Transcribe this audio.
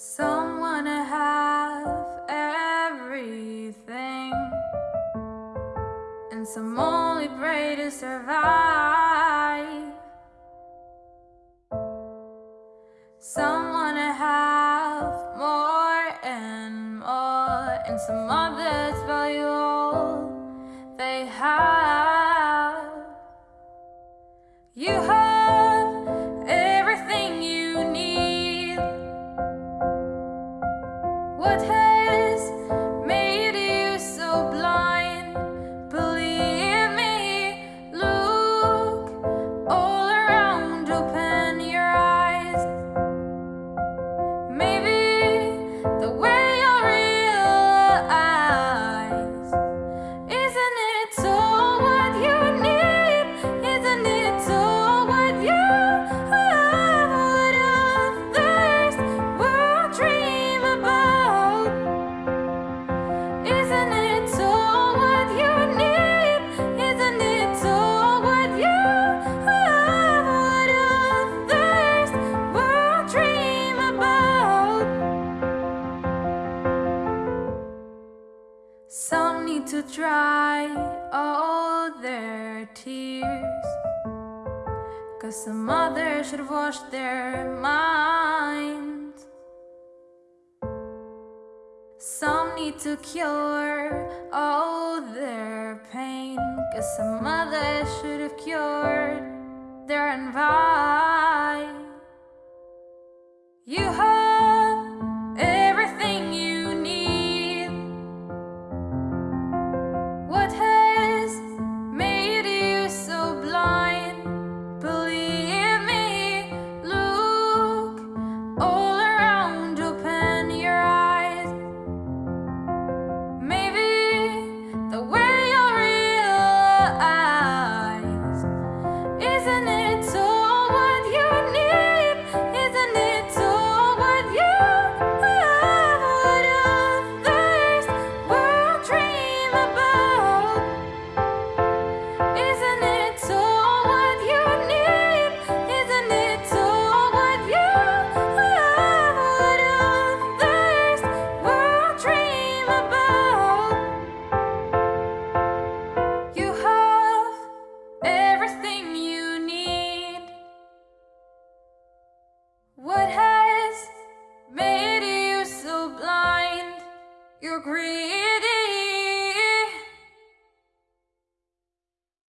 Someone to have everything. And some only pray to survive. Someone to have more and more. And some others value Some need to dry all their tears. Cause some others should wash their minds. Some need to cure all their pain. Cause some others should have cured their envy. You Your green